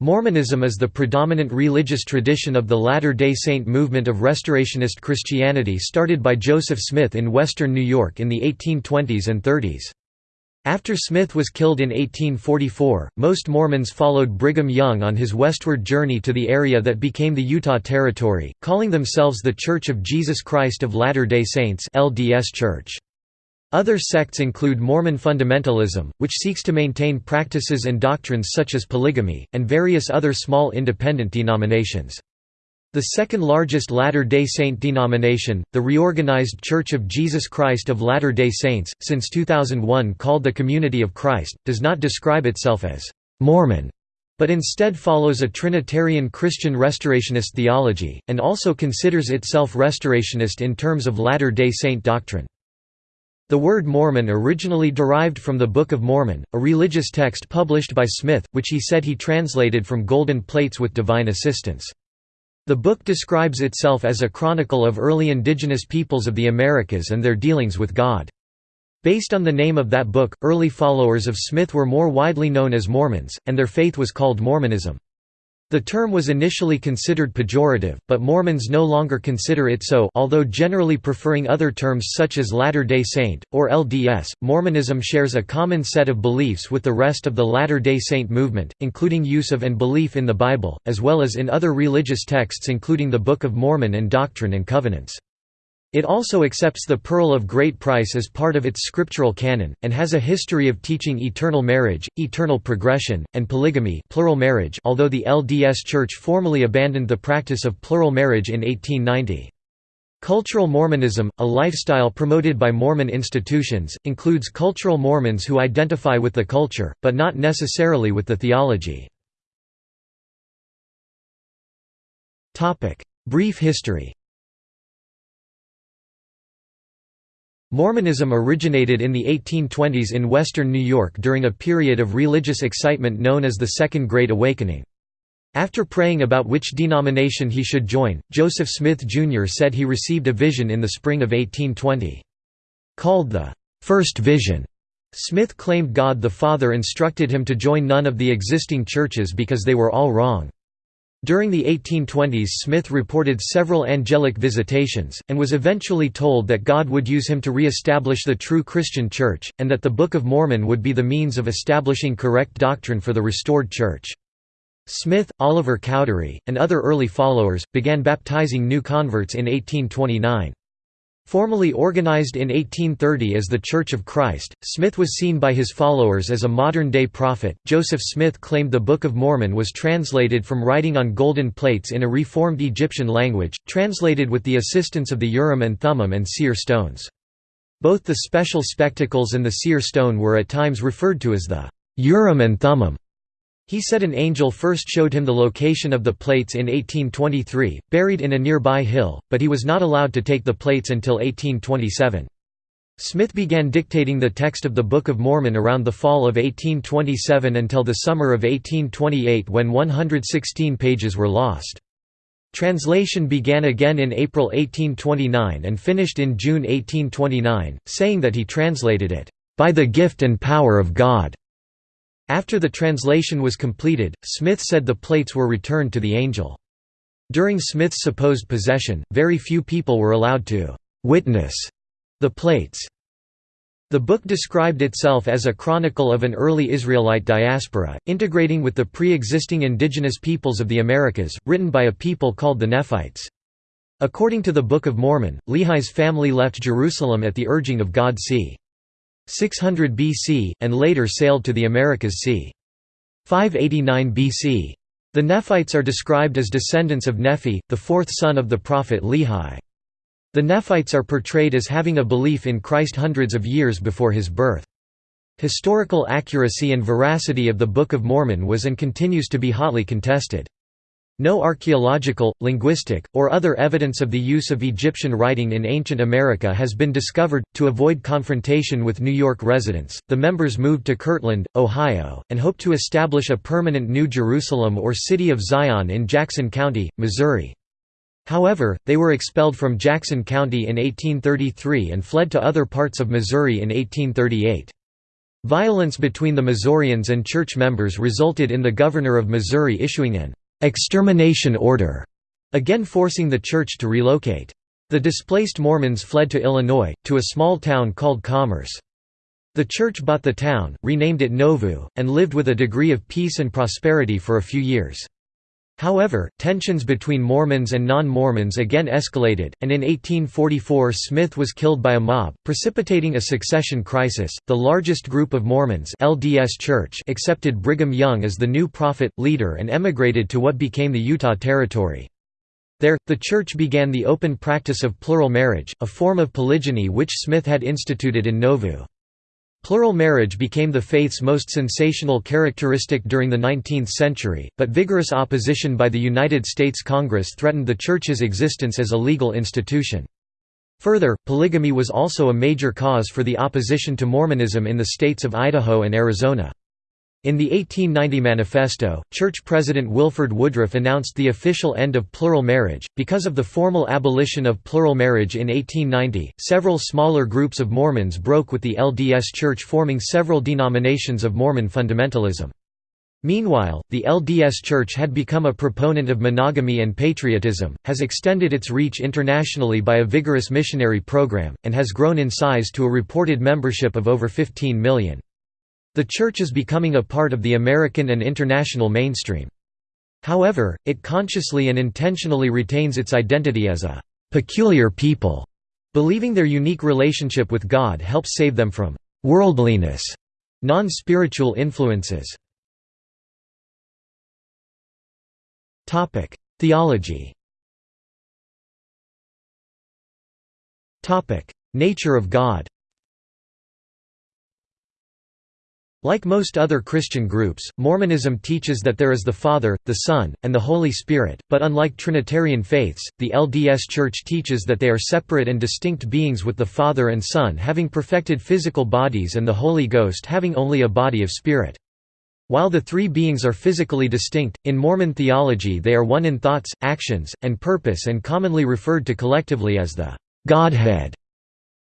Mormonism is the predominant religious tradition of the Latter-day Saint movement of Restorationist Christianity started by Joseph Smith in western New York in the 1820s and 30s. After Smith was killed in 1844, most Mormons followed Brigham Young on his westward journey to the area that became the Utah Territory, calling themselves the Church of Jesus Christ of Latter-day Saints LDS Church. Other sects include Mormon fundamentalism, which seeks to maintain practices and doctrines such as polygamy, and various other small independent denominations. The second largest Latter-day Saint denomination, the Reorganized Church of Jesus Christ of Latter-day Saints, since 2001 called the Community of Christ, does not describe itself as «Mormon», but instead follows a Trinitarian Christian Restorationist theology, and also considers itself Restorationist in terms of Latter-day Saint doctrine. The word Mormon originally derived from the Book of Mormon, a religious text published by Smith, which he said he translated from golden plates with divine assistance. The book describes itself as a chronicle of early indigenous peoples of the Americas and their dealings with God. Based on the name of that book, early followers of Smith were more widely known as Mormons, and their faith was called Mormonism. The term was initially considered pejorative, but Mormons no longer consider it so although generally preferring other terms such as Latter-day Saint, or LDS. Mormonism shares a common set of beliefs with the rest of the Latter-day Saint movement, including use of and belief in the Bible, as well as in other religious texts including the Book of Mormon and Doctrine and Covenants. It also accepts the Pearl of Great Price as part of its scriptural canon, and has a history of teaching eternal marriage, eternal progression, and polygamy plural marriage although the LDS Church formally abandoned the practice of plural marriage in 1890. Cultural Mormonism, a lifestyle promoted by Mormon institutions, includes cultural Mormons who identify with the culture, but not necessarily with the theology. Brief history Mormonism originated in the 1820s in western New York during a period of religious excitement known as the Second Great Awakening. After praying about which denomination he should join, Joseph Smith Jr. said he received a vision in the spring of 1820. Called the First Vision, Smith claimed God the Father instructed him to join none of the existing churches because they were all wrong. During the 1820s Smith reported several angelic visitations, and was eventually told that God would use him to re-establish the true Christian Church, and that the Book of Mormon would be the means of establishing correct doctrine for the restored Church. Smith, Oliver Cowdery, and other early followers, began baptizing new converts in 1829. Formally organized in 1830 as the Church of Christ, Smith was seen by his followers as a modern day prophet. Joseph Smith claimed the Book of Mormon was translated from writing on golden plates in a reformed Egyptian language, translated with the assistance of the Urim and Thummim and seer stones. Both the special spectacles and the seer stone were at times referred to as the Urim and Thummim. He said an angel first showed him the location of the plates in 1823, buried in a nearby hill, but he was not allowed to take the plates until 1827. Smith began dictating the text of the Book of Mormon around the fall of 1827 until the summer of 1828 when 116 pages were lost. Translation began again in April 1829 and finished in June 1829, saying that he translated it, "...by the gift and power of God." After the translation was completed, Smith said the plates were returned to the angel. During Smith's supposed possession, very few people were allowed to «witness» the plates. The book described itself as a chronicle of an early Israelite diaspora, integrating with the pre-existing indigenous peoples of the Americas, written by a people called the Nephites. According to the Book of Mormon, Lehi's family left Jerusalem at the urging of God c. 600 BC, and later sailed to the Americas c. 589 BC. The Nephites are described as descendants of Nephi, the fourth son of the prophet Lehi. The Nephites are portrayed as having a belief in Christ hundreds of years before his birth. Historical accuracy and veracity of the Book of Mormon was and continues to be hotly contested. No archaeological, linguistic, or other evidence of the use of Egyptian writing in ancient America has been discovered. To avoid confrontation with New York residents, the members moved to Kirtland, Ohio, and hoped to establish a permanent New Jerusalem or City of Zion in Jackson County, Missouri. However, they were expelled from Jackson County in 1833 and fled to other parts of Missouri in 1838. Violence between the Missourians and church members resulted in the governor of Missouri issuing an extermination order, again forcing the church to relocate. The displaced Mormons fled to Illinois, to a small town called Commerce. The church bought the town, renamed it Nauvoo, and lived with a degree of peace and prosperity for a few years. However, tensions between Mormons and non-Mormons again escalated, and in 1844 Smith was killed by a mob, precipitating a succession crisis. The largest group of Mormons, LDS Church, accepted Brigham Young as the new prophet leader and emigrated to what became the Utah Territory. There, the church began the open practice of plural marriage, a form of polygyny which Smith had instituted in Nauvoo. Plural marriage became the faith's most sensational characteristic during the 19th century, but vigorous opposition by the United States Congress threatened the Church's existence as a legal institution. Further, polygamy was also a major cause for the opposition to Mormonism in the states of Idaho and Arizona. In the 1890 manifesto, church president Wilford Woodruff announced the official end of plural marriage. Because of the formal abolition of plural marriage in 1890, several smaller groups of Mormons broke with the LDS Church, forming several denominations of Mormon fundamentalism. Meanwhile, the LDS Church had become a proponent of monogamy and patriotism, has extended its reach internationally by a vigorous missionary program, and has grown in size to a reported membership of over 15 million. The Church is becoming a part of the American and international mainstream. However, it consciously and intentionally retains its identity as a «peculiar people», believing their unique relationship with God helps save them from «worldliness», non-spiritual influences. Theology Nature of God Like most other Christian groups, Mormonism teaches that there is the Father, the Son, and the Holy Spirit, but unlike Trinitarian faiths, the LDS Church teaches that they are separate and distinct beings with the Father and Son having perfected physical bodies and the Holy Ghost having only a body of spirit. While the three beings are physically distinct, in Mormon theology they are one in thoughts, actions, and purpose and commonly referred to collectively as the Godhead.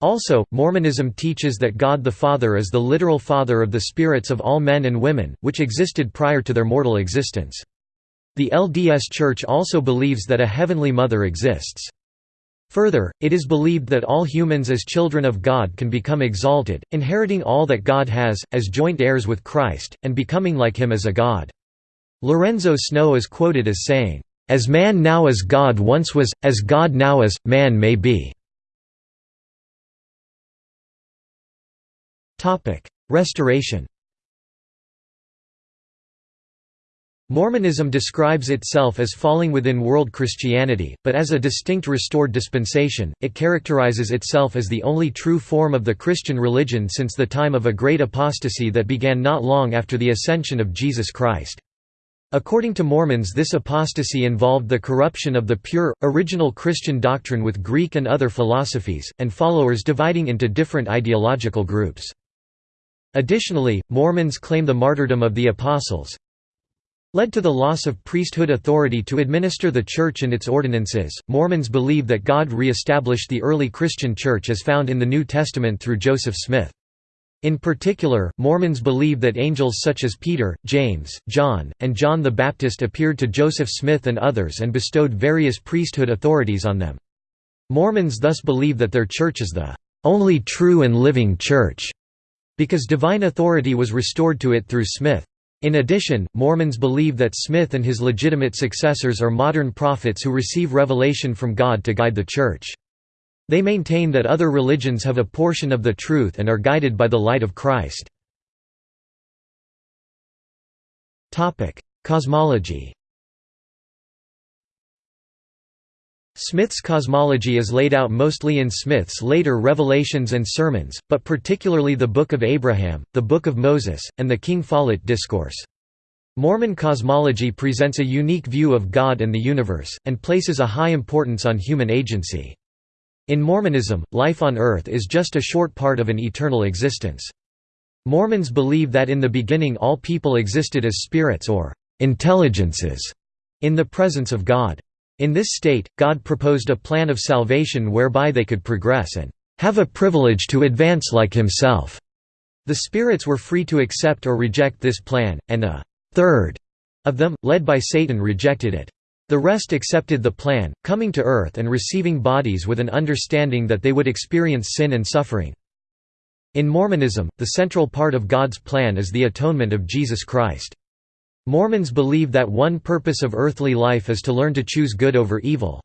Also, Mormonism teaches that God the Father is the literal father of the spirits of all men and women, which existed prior to their mortal existence. The LDS Church also believes that a heavenly mother exists. Further, it is believed that all humans as children of God can become exalted, inheriting all that God has, as joint heirs with Christ, and becoming like him as a God. Lorenzo Snow is quoted as saying, "...as man now as God once was, as God now as, man may be." Restoration Mormonism describes itself as falling within world Christianity, but as a distinct restored dispensation, it characterizes itself as the only true form of the Christian religion since the time of a great apostasy that began not long after the ascension of Jesus Christ. According to Mormons this apostasy involved the corruption of the pure, original Christian doctrine with Greek and other philosophies, and followers dividing into different ideological groups. Additionally, Mormons claim the martyrdom of the Apostles led to the loss of priesthood authority to administer the Church and its ordinances. Mormons believe that God re established the early Christian Church as found in the New Testament through Joseph Smith. In particular, Mormons believe that angels such as Peter, James, John, and John the Baptist appeared to Joseph Smith and others and bestowed various priesthood authorities on them. Mormons thus believe that their church is the only true and living church because divine authority was restored to it through Smith. In addition, Mormons believe that Smith and his legitimate successors are modern prophets who receive revelation from God to guide the Church. They maintain that other religions have a portion of the truth and are guided by the light of Christ. Cosmology Smith's cosmology is laid out mostly in Smith's later Revelations and Sermons, but particularly the Book of Abraham, the Book of Moses, and the King Follett Discourse. Mormon cosmology presents a unique view of God and the universe, and places a high importance on human agency. In Mormonism, life on Earth is just a short part of an eternal existence. Mormons believe that in the beginning all people existed as spirits or intelligences in the presence of God. In this state, God proposed a plan of salvation whereby they could progress and have a privilege to advance like himself. The spirits were free to accept or reject this plan, and a third of them, led by Satan rejected it. The rest accepted the plan, coming to earth and receiving bodies with an understanding that they would experience sin and suffering. In Mormonism, the central part of God's plan is the atonement of Jesus Christ. Mormons believe that one purpose of earthly life is to learn to choose good over evil.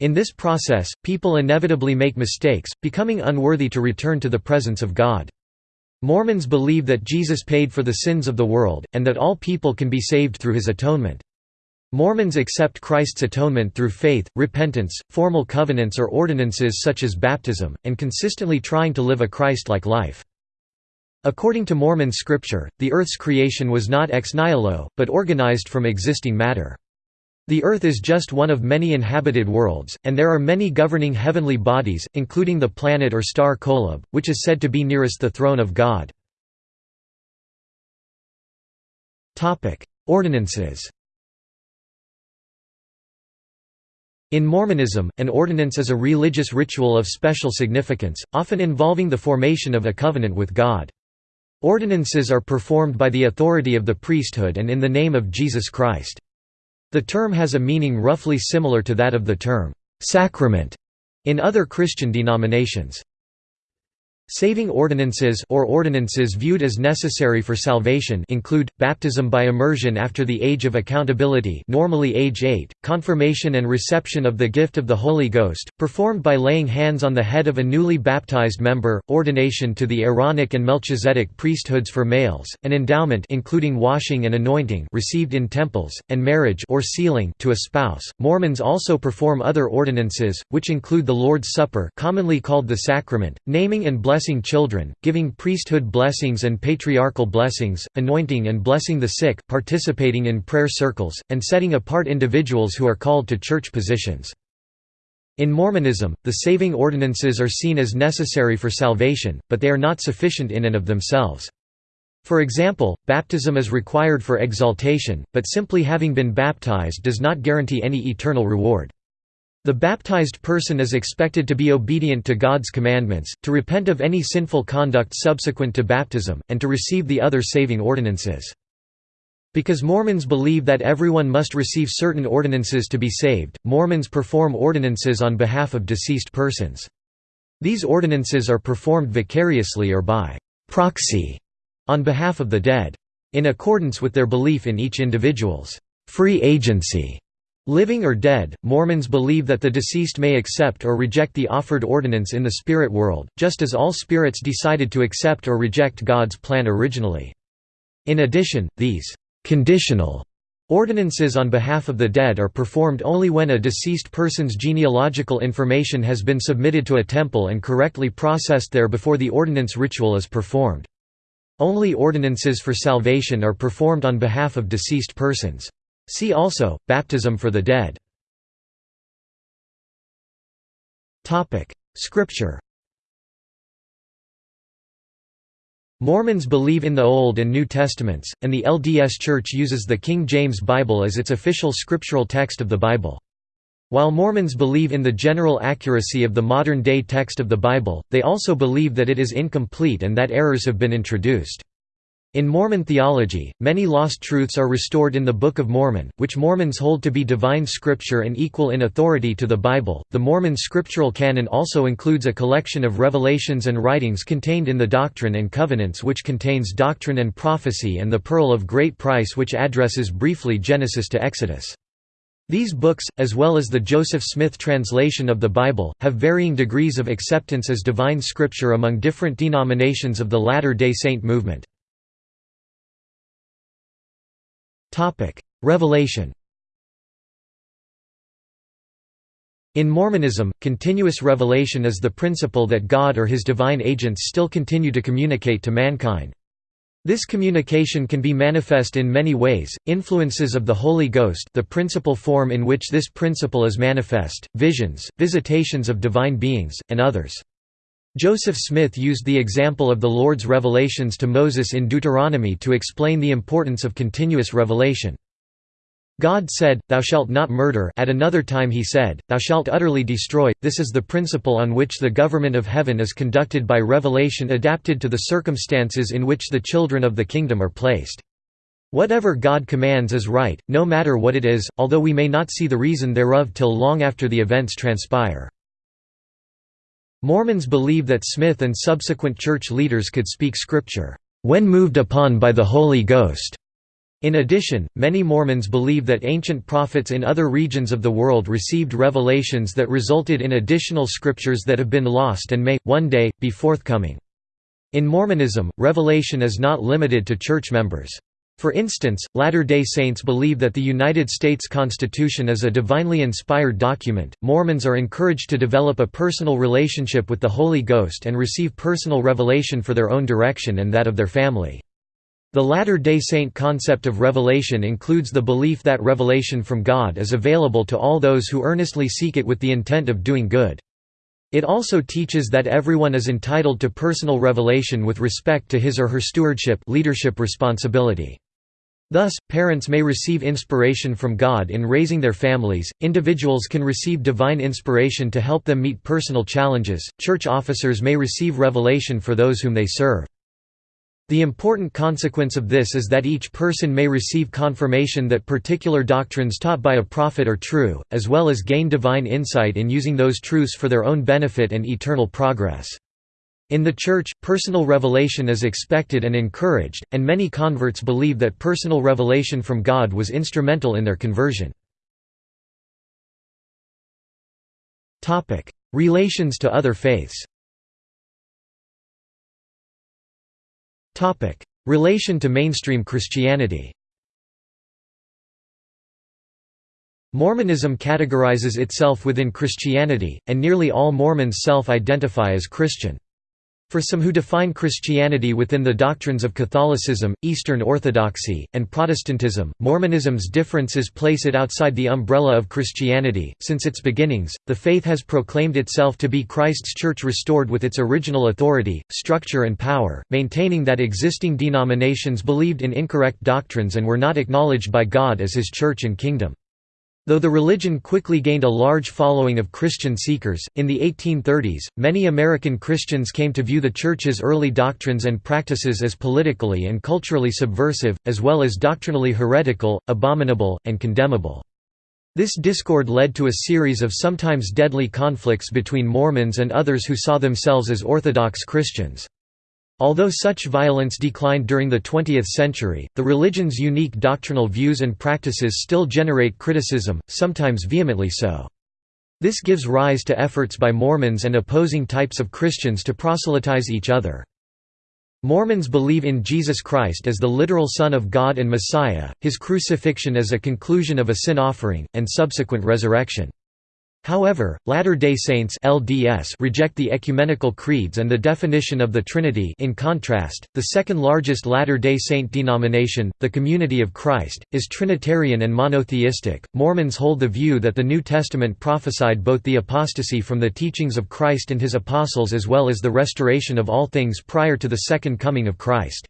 In this process, people inevitably make mistakes, becoming unworthy to return to the presence of God. Mormons believe that Jesus paid for the sins of the world, and that all people can be saved through his atonement. Mormons accept Christ's atonement through faith, repentance, formal covenants or ordinances such as baptism, and consistently trying to live a Christ-like life. According to Mormon scripture, the Earth's creation was not ex nihilo, but organized from existing matter. The Earth is just one of many inhabited worlds, and there are many governing heavenly bodies, including the planet or star Kolob, which is said to be nearest the throne of God. Ordinances In Mormonism, an ordinance is a religious ritual of special significance, often involving the formation of a covenant with God. Ordinances are performed by the authority of the priesthood and in the name of Jesus Christ. The term has a meaning roughly similar to that of the term, "'sacrament' in other Christian denominations. Saving ordinances or ordinances viewed as necessary for salvation include, baptism by immersion after the age of accountability normally age 8, confirmation and reception of the gift of the Holy Ghost, performed by laying hands on the head of a newly baptized member, ordination to the Aaronic and Melchizedek priesthoods for males, an endowment including washing and anointing received in temples, and marriage or sealing to a spouse. Mormons also perform other ordinances, which include the Lord's Supper commonly called the sacrament, naming and blessing blessing children, giving priesthood blessings and patriarchal blessings, anointing and blessing the sick, participating in prayer circles, and setting apart individuals who are called to church positions. In Mormonism, the saving ordinances are seen as necessary for salvation, but they are not sufficient in and of themselves. For example, baptism is required for exaltation, but simply having been baptized does not guarantee any eternal reward. The baptized person is expected to be obedient to God's commandments, to repent of any sinful conduct subsequent to baptism, and to receive the other saving ordinances. Because Mormons believe that everyone must receive certain ordinances to be saved, Mormons perform ordinances on behalf of deceased persons. These ordinances are performed vicariously or by proxy on behalf of the dead. In accordance with their belief in each individual's free agency Living or dead, Mormons believe that the deceased may accept or reject the offered ordinance in the spirit world, just as all spirits decided to accept or reject God's plan originally. In addition, these conditional ordinances on behalf of the dead are performed only when a deceased person's genealogical information has been submitted to a temple and correctly processed there before the ordinance ritual is performed. Only ordinances for salvation are performed on behalf of deceased persons. See also, baptism for the dead. Scripture Mormons believe in the Old and New Testaments, and the LDS Church uses the King James Bible as its official scriptural text of the Bible. While Mormons believe in the general accuracy of the modern-day text of the Bible, they also believe that it is incomplete and that errors have been introduced. In Mormon theology, many lost truths are restored in the Book of Mormon, which Mormons hold to be divine scripture and equal in authority to the Bible. The Mormon scriptural canon also includes a collection of revelations and writings contained in the Doctrine and Covenants, which contains doctrine and prophecy, and the Pearl of Great Price, which addresses briefly Genesis to Exodus. These books, as well as the Joseph Smith translation of the Bible, have varying degrees of acceptance as divine scripture among different denominations of the Latter-day Saint movement. Topic: Revelation. In Mormonism, continuous revelation is the principle that God or his divine agents still continue to communicate to mankind. This communication can be manifest in many ways, influences of the Holy Ghost the principal form in which this principle is manifest, visions, visitations of divine beings, and others. Joseph Smith used the example of the Lord's revelations to Moses in Deuteronomy to explain the importance of continuous revelation. God said, Thou shalt not murder at another time he said, Thou shalt utterly destroy. This is the principle on which the government of heaven is conducted by revelation adapted to the circumstances in which the children of the kingdom are placed. Whatever God commands is right, no matter what it is, although we may not see the reason thereof till long after the events transpire. Mormons believe that Smith and subsequent church leaders could speak Scripture, "...when moved upon by the Holy Ghost." In addition, many Mormons believe that ancient prophets in other regions of the world received revelations that resulted in additional scriptures that have been lost and may, one day, be forthcoming. In Mormonism, revelation is not limited to church members. For instance, Latter-day Saints believe that the United States Constitution is a divinely inspired document. Mormons are encouraged to develop a personal relationship with the Holy Ghost and receive personal revelation for their own direction and that of their family. The Latter-day Saint concept of revelation includes the belief that revelation from God is available to all those who earnestly seek it with the intent of doing good. It also teaches that everyone is entitled to personal revelation with respect to his or her stewardship leadership responsibility. Thus, parents may receive inspiration from God in raising their families, individuals can receive divine inspiration to help them meet personal challenges, church officers may receive revelation for those whom they serve. The important consequence of this is that each person may receive confirmation that particular doctrines taught by a prophet are true, as well as gain divine insight in using those truths for their own benefit and eternal progress. In the Church, personal revelation is expected and encouraged, and many converts believe that personal revelation from God was instrumental in their conversion. Relations to other faiths Relation to mainstream Christianity Mormonism categorizes itself within Christianity, and nearly all Mormons self-identify as Christian. For some who define Christianity within the doctrines of Catholicism, Eastern Orthodoxy, and Protestantism, Mormonism's differences place it outside the umbrella of Christianity. Since its beginnings, the faith has proclaimed itself to be Christ's Church restored with its original authority, structure, and power, maintaining that existing denominations believed in incorrect doctrines and were not acknowledged by God as His Church and Kingdom. Though the religion quickly gained a large following of Christian seekers, in the 1830s, many American Christians came to view the Church's early doctrines and practices as politically and culturally subversive, as well as doctrinally heretical, abominable, and condemnable. This discord led to a series of sometimes deadly conflicts between Mormons and others who saw themselves as Orthodox Christians. Although such violence declined during the 20th century, the religion's unique doctrinal views and practices still generate criticism, sometimes vehemently so. This gives rise to efforts by Mormons and opposing types of Christians to proselytize each other. Mormons believe in Jesus Christ as the literal Son of God and Messiah, his crucifixion as a conclusion of a sin offering, and subsequent resurrection. However, Latter-day Saints (LDS) reject the ecumenical creeds and the definition of the Trinity. In contrast, the second-largest Latter-day Saint denomination, the Community of Christ, is Trinitarian and monotheistic. Mormons hold the view that the New Testament prophesied both the apostasy from the teachings of Christ and his apostles as well as the restoration of all things prior to the second coming of Christ.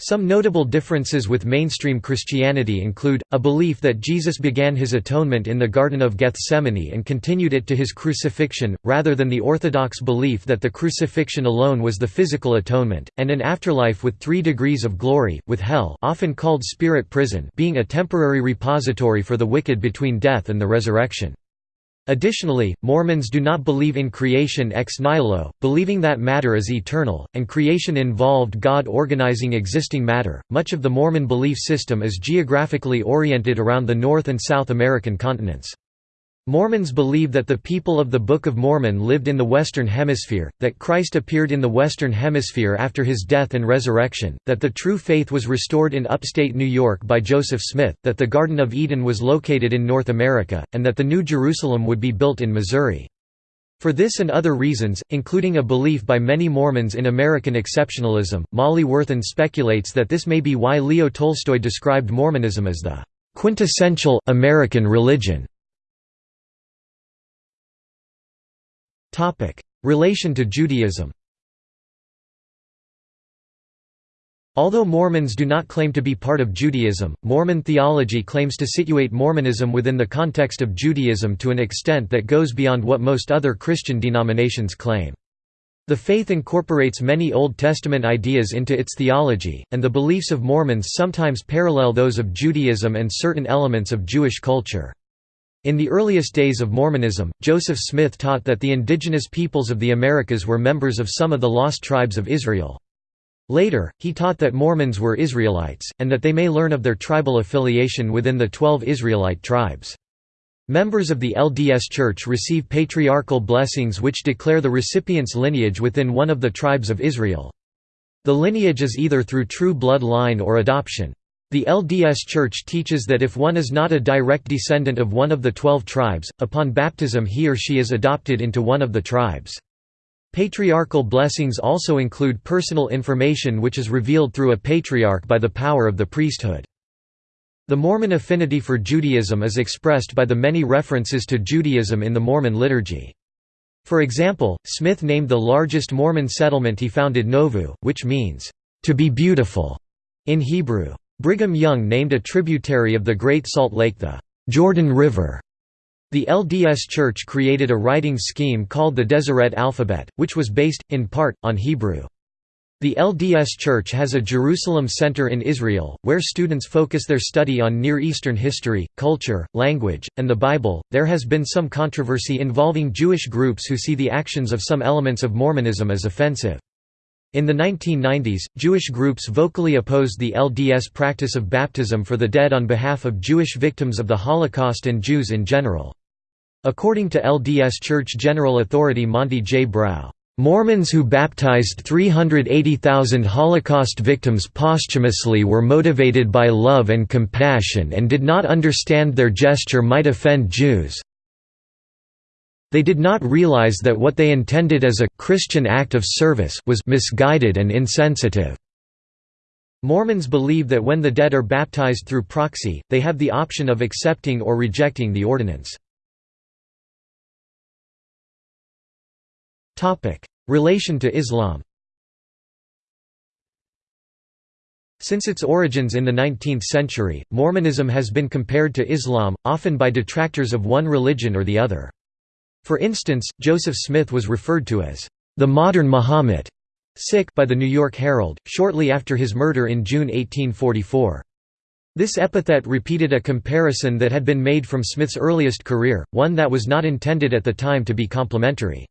Some notable differences with mainstream Christianity include, a belief that Jesus began his atonement in the Garden of Gethsemane and continued it to his crucifixion, rather than the orthodox belief that the crucifixion alone was the physical atonement, and an afterlife with three degrees of glory, with hell often called spirit prison being a temporary repository for the wicked between death and the resurrection. Additionally, Mormons do not believe in creation ex nihilo, believing that matter is eternal, and creation involved God organizing existing matter. Much of the Mormon belief system is geographically oriented around the North and South American continents. Mormons believe that the people of the Book of Mormon lived in the Western Hemisphere, that Christ appeared in the Western Hemisphere after his death and resurrection, that the true faith was restored in upstate New York by Joseph Smith, that the Garden of Eden was located in North America, and that the New Jerusalem would be built in Missouri. For this and other reasons, including a belief by many Mormons in American exceptionalism, Molly Worthen speculates that this may be why Leo Tolstoy described Mormonism as the quintessential, American religion. Relation to Judaism Although Mormons do not claim to be part of Judaism, Mormon theology claims to situate Mormonism within the context of Judaism to an extent that goes beyond what most other Christian denominations claim. The faith incorporates many Old Testament ideas into its theology, and the beliefs of Mormons sometimes parallel those of Judaism and certain elements of Jewish culture. In the earliest days of Mormonism, Joseph Smith taught that the indigenous peoples of the Americas were members of some of the lost tribes of Israel. Later, he taught that Mormons were Israelites, and that they may learn of their tribal affiliation within the twelve Israelite tribes. Members of the LDS Church receive patriarchal blessings which declare the recipient's lineage within one of the tribes of Israel. The lineage is either through true blood line or adoption. The LDS Church teaches that if one is not a direct descendant of one of the twelve tribes, upon baptism he or she is adopted into one of the tribes. Patriarchal blessings also include personal information which is revealed through a patriarch by the power of the priesthood. The Mormon affinity for Judaism is expressed by the many references to Judaism in the Mormon liturgy. For example, Smith named the largest Mormon settlement he founded Nauvoo, which means, "...to be beautiful", in Hebrew. Brigham Young named a tributary of the Great Salt Lake the "...Jordan River", the LDS Church created a writing scheme called the Deseret alphabet, which was based, in part, on Hebrew. The LDS Church has a Jerusalem Center in Israel, where students focus their study on Near Eastern history, culture, language, and the Bible. There has been some controversy involving Jewish groups who see the actions of some elements of Mormonism as offensive. In the 1990s, Jewish groups vocally opposed the LDS practice of baptism for the dead on behalf of Jewish victims of the Holocaust and Jews in general. According to LDS Church General Authority Monte J. Brough, Mormons who baptized 380,000 Holocaust victims posthumously were motivated by love and compassion and did not understand their gesture might offend Jews. They did not realize that what they intended as a Christian act of service was misguided and insensitive. Mormons believe that when the dead are baptized through proxy, they have the option of accepting or rejecting the ordinance. Relation to Islam Since its origins in the 19th century, Mormonism has been compared to Islam, often by detractors of one religion or the other. For instance, Joseph Smith was referred to as the modern Muhammad by the New York Herald, shortly after his murder in June 1844. This epithet repeated a comparison that had been made from Smith's earliest career, one that was not intended at the time to be complimentary.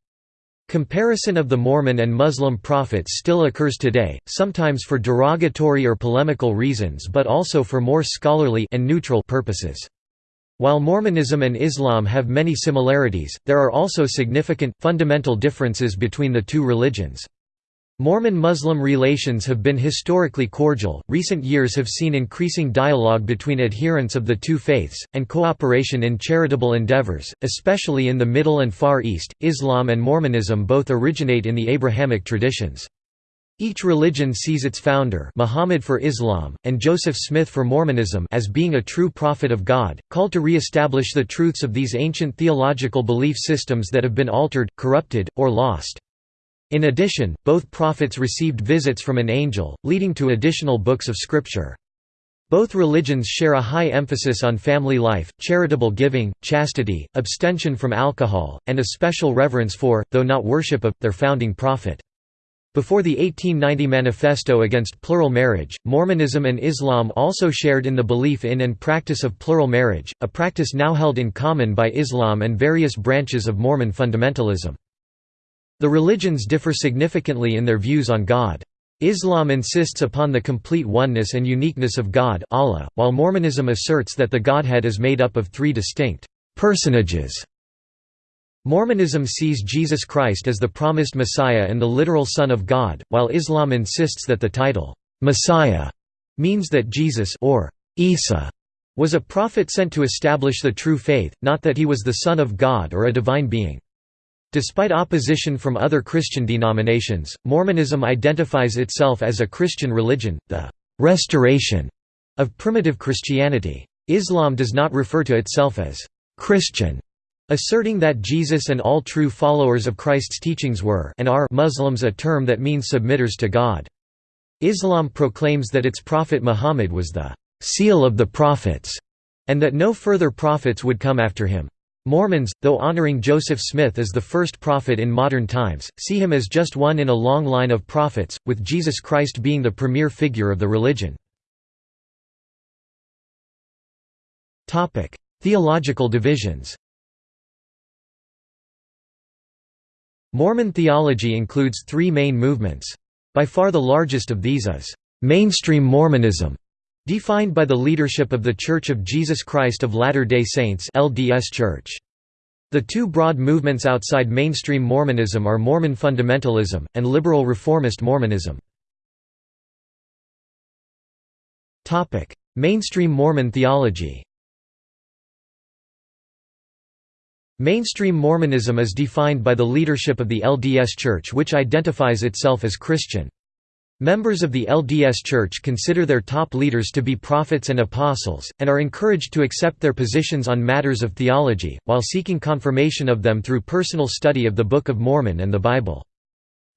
Comparison of the Mormon and Muslim prophets still occurs today, sometimes for derogatory or polemical reasons but also for more scholarly and neutral purposes. While Mormonism and Islam have many similarities, there are also significant, fundamental differences between the two religions. Mormon-Muslim relations have been historically cordial, recent years have seen increasing dialogue between adherents of the two faiths, and cooperation in charitable endeavors, especially in the Middle and Far East. Islam and Mormonism both originate in the Abrahamic traditions. Each religion sees its founder Muhammad for Islam, and Joseph Smith for Mormonism as being a true prophet of God, called to re-establish the truths of these ancient theological belief systems that have been altered, corrupted, or lost. In addition, both prophets received visits from an angel, leading to additional books of scripture. Both religions share a high emphasis on family life, charitable giving, chastity, abstention from alcohol, and a special reverence for, though not worship of, their founding prophet. Before the 1890 Manifesto Against Plural Marriage, Mormonism and Islam also shared in the belief in and practice of plural marriage, a practice now held in common by Islam and various branches of Mormon fundamentalism. The religions differ significantly in their views on God. Islam insists upon the complete oneness and uniqueness of God Allah, while Mormonism asserts that the Godhead is made up of three distinct personages. Mormonism sees Jesus Christ as the promised Messiah and the literal Son of God, while Islam insists that the title, Messiah, means that Jesus or Isa was a prophet sent to establish the true faith, not that he was the Son of God or a divine being. Despite opposition from other Christian denominations, Mormonism identifies itself as a Christian religion, the «restoration» of primitive Christianity. Islam does not refer to itself as «Christian», asserting that Jesus and all true followers of Christ's teachings were and are Muslims a term that means submitters to God. Islam proclaims that its prophet Muhammad was the seal of the prophets, and that no further prophets would come after him. Mormons, though honoring Joseph Smith as the first prophet in modern times, see him as just one in a long line of prophets, with Jesus Christ being the premier figure of the religion. Theological divisions Mormon theology includes three main movements. By far the largest of these is mainstream Mormonism, defined by the leadership of The Church of Jesus Christ of Latter-day Saints LDS Church. The two broad movements outside mainstream Mormonism are Mormon fundamentalism, and liberal reformist Mormonism. Mainstream Mormon theology Mainstream Mormonism is defined by the leadership of the LDS Church which identifies itself as Christian. Members of the LDS Church consider their top leaders to be prophets and apostles, and are encouraged to accept their positions on matters of theology, while seeking confirmation of them through personal study of the Book of Mormon and the Bible.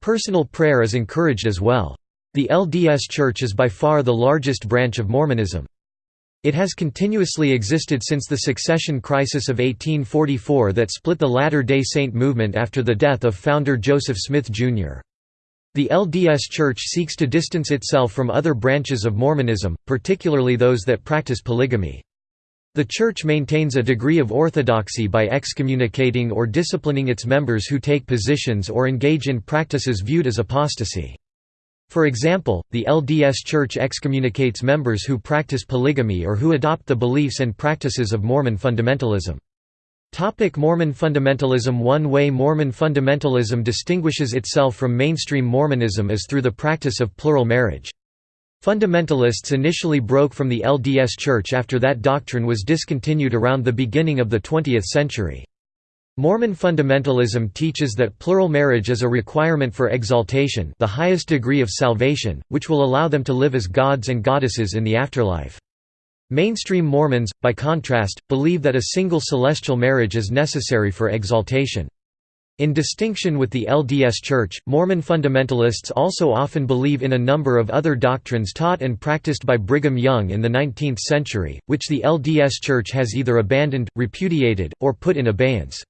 Personal prayer is encouraged as well. The LDS Church is by far the largest branch of Mormonism. It has continuously existed since the succession crisis of 1844 that split the Latter-day Saint movement after the death of founder Joseph Smith, Jr. The LDS Church seeks to distance itself from other branches of Mormonism, particularly those that practice polygamy. The Church maintains a degree of orthodoxy by excommunicating or disciplining its members who take positions or engage in practices viewed as apostasy. For example, the LDS Church excommunicates members who practice polygamy or who adopt the beliefs and practices of Mormon fundamentalism. Topic Mormon fundamentalism One way Mormon fundamentalism distinguishes itself from mainstream Mormonism is through the practice of plural marriage. Fundamentalists initially broke from the LDS Church after that doctrine was discontinued around the beginning of the 20th century. Mormon fundamentalism teaches that plural marriage is a requirement for exaltation the highest degree of salvation, which will allow them to live as gods and goddesses in the afterlife. Mainstream Mormons, by contrast, believe that a single celestial marriage is necessary for exaltation. In distinction with the LDS Church, Mormon fundamentalists also often believe in a number of other doctrines taught and practiced by Brigham Young in the 19th century, which the LDS Church has either abandoned, repudiated, or put in abeyance.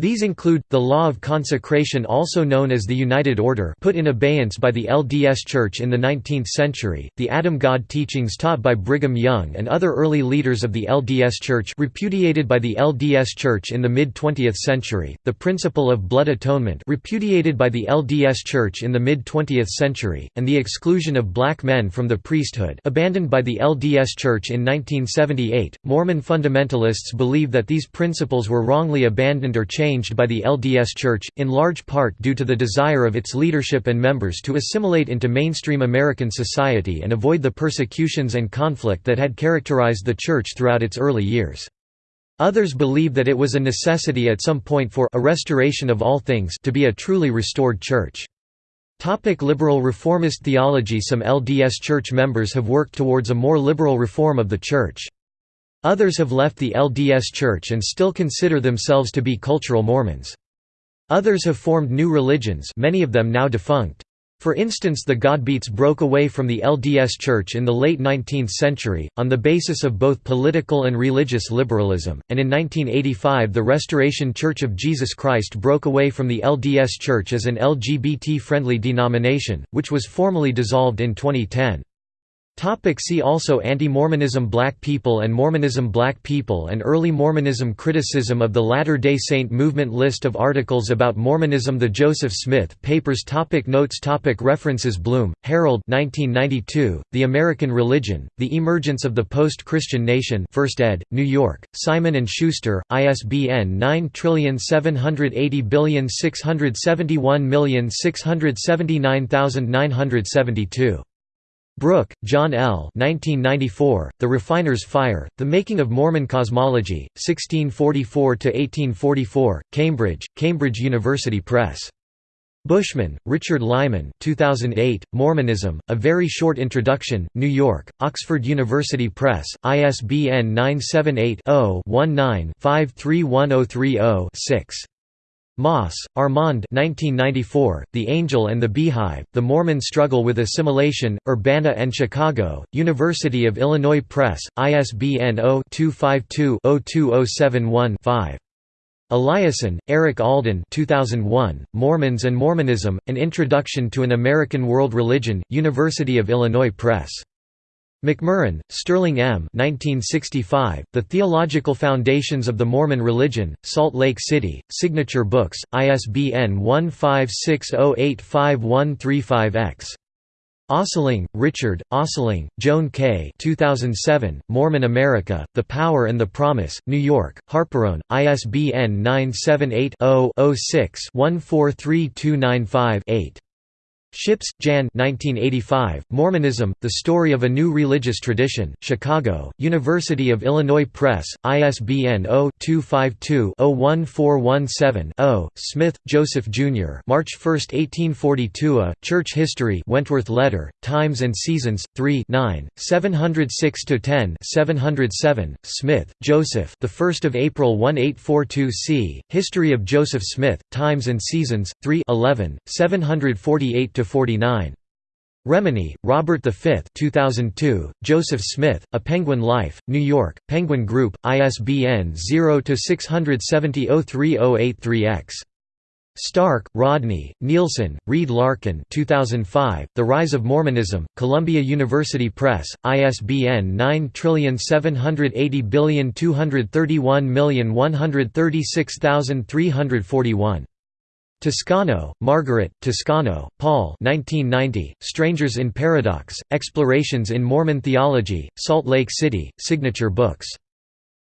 These include, the law of consecration also known as the United Order put in abeyance by the LDS Church in the 19th century, the Adam God teachings taught by Brigham Young and other early leaders of the LDS Church repudiated by the LDS Church in the mid-20th century, the principle of blood atonement repudiated by the LDS Church in the mid-20th century, and the exclusion of black men from the priesthood abandoned by the LDS Church in 1978. Mormon fundamentalists believe that these principles were wrongly abandoned or changed changed by the LDS Church, in large part due to the desire of its leadership and members to assimilate into mainstream American society and avoid the persecutions and conflict that had characterized the Church throughout its early years. Others believe that it was a necessity at some point for a restoration of all things to be a truly restored Church. Topic liberal reformist theology Some LDS Church members have worked towards a more liberal reform of the Church. Others have left the LDS Church and still consider themselves to be cultural Mormons. Others have formed new religions many of them now defunct. For instance the Godbeites broke away from the LDS Church in the late 19th century, on the basis of both political and religious liberalism, and in 1985 the Restoration Church of Jesus Christ broke away from the LDS Church as an LGBT-friendly denomination, which was formally dissolved in 2010. Topic see also Anti-Mormonism Black people and Mormonism Black people and Early Mormonism Criticism of the Latter-day Saint movement List of articles about Mormonism The Joseph Smith Papers topic Notes topic References Bloom, Harold 1992, The American Religion, The Emergence of the Post-Christian Nation 1st ed., New York, Simon & Schuster, ISBN 9780671679972. Brooke, John L. 1994, the Refiner's Fire, The Making of Mormon Cosmology, 1644–1844, Cambridge, Cambridge University Press. Bushman, Richard Lyman 2008, Mormonism, A Very Short Introduction, New York, Oxford University Press, ISBN 978 0 19 531030 6. Mauss, Armand 1994, The Angel and the Beehive, The Mormon Struggle with Assimilation, Urbana and Chicago, University of Illinois Press, ISBN 0-252-02071-5. Eliason, Eric Alden 2001, Mormons and Mormonism, An Introduction to an American World Religion, University of Illinois Press. McMurrin, Sterling M. 1965, the Theological Foundations of the Mormon Religion, Salt Lake City, Signature Books, ISBN 1560851335-X. Ostling, Richard, Ostling, Joan K. 2007, Mormon America, The Power and the Promise, New York, HarperOne, ISBN 978 0 6 143295 8 Shipps, Jan 1985, Mormonism, The Story of a New Religious Tradition, Chicago, University of Illinois Press, ISBN 0-252-01417-0, Smith, Joseph Jr. March 1, 1842 A, Church History Wentworth Letter, Times and Seasons, 3 9, 706–10 707, Smith, Joseph the 1st of April 1842 c. History of Joseph Smith, Times and Seasons, 3 11, 748 49. Remini, Robert V 2002, Joseph Smith, A Penguin Life, New York, Penguin Group, ISBN 0-670-03083-X. Stark, Rodney, Neilson, Reid Larkin 2005, The Rise of Mormonism, Columbia University Press, ISBN 9780231136341. Toscano, Margaret, Toscano, Paul 1990, Strangers in Paradox, Explorations in Mormon Theology, Salt Lake City, Signature Books.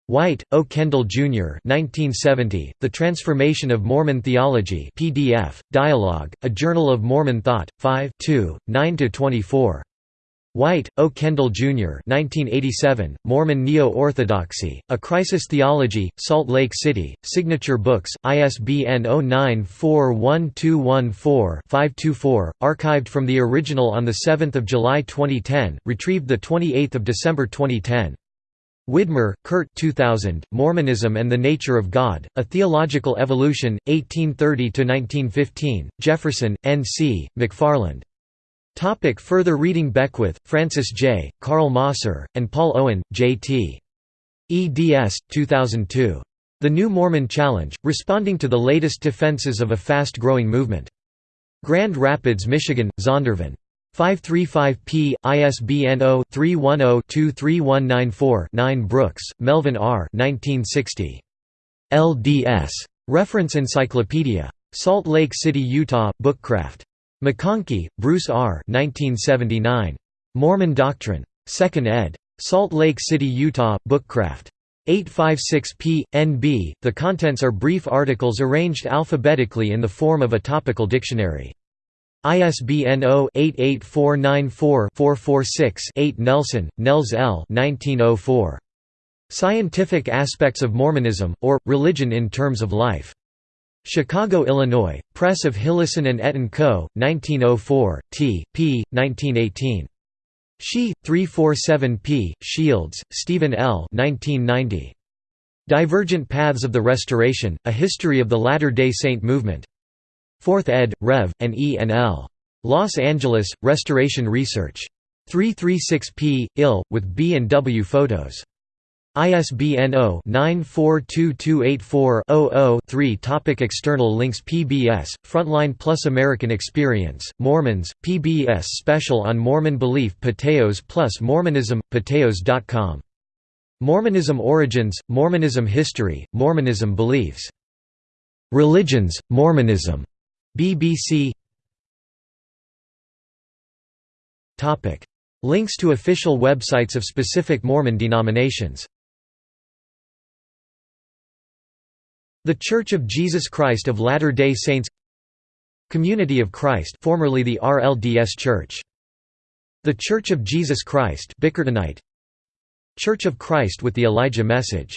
White, O. Kendall, Jr. 1970, The Transformation of Mormon Theology PDF, Dialogue, A Journal of Mormon Thought, 5 9–24. White, O. Kendall, Jr. 1987, Mormon Neo-Orthodoxy, A Crisis Theology, Salt Lake City, Signature Books, ISBN 0941214524, archived from the original on 7 July 2010, retrieved 28 December 2010. Widmer, Kurt 2000, Mormonism and the Nature of God, A Theological Evolution, 1830–1915, Jefferson, N. C., McFarland. Topic further reading Beckwith, Francis J., Carl Mosser, and Paul Owen, J.T. eds. 2002. The New Mormon Challenge, Responding to the Latest Defenses of a Fast-Growing Movement. Grand Rapids, Michigan, Zondervan. 535p, ISBN 0-310-23194-9 Brooks, Melvin R. 1960. LDS. Reference Encyclopedia. Salt Lake City, Utah, Bookcraft. McConkie, Bruce R. 1979. Mormon Doctrine. 2nd ed. Salt Lake City, Utah, Bookcraft. 856p. NB. The contents are brief articles arranged alphabetically in the form of a topical dictionary. ISBN 0-88494-446-8 Nelson, Nels L. 1904. Scientific Aspects of Mormonism, or, Religion in Terms of Life. Chicago, Illinois, Press of Hillison and Etten Co., 1904, t. p. 1918. She, 347 p. Shields, Stephen L. 1990. Divergent Paths of the Restoration, A History of the Latter-day Saint Movement. 4th ed., Rev., and E. and L. Los Angeles, Restoration Research. 336 p. ill, with B and W photos. ISBN 0-942284-00-3 Topic External links PBS, Frontline Plus American Experience, Mormons, PBS Special on Mormon Belief Patheos plus Mormonism, patheos.com. Mormonism Origins, Mormonism History, Mormonism Beliefs. Religions, Mormonism. BBC Links to official websites of specific Mormon denominations The Church of Jesus Christ of Latter-day Saints Community of Christ formerly the RLDS Church. The Church of Jesus Christ Bickertonite Church of Christ with the Elijah Message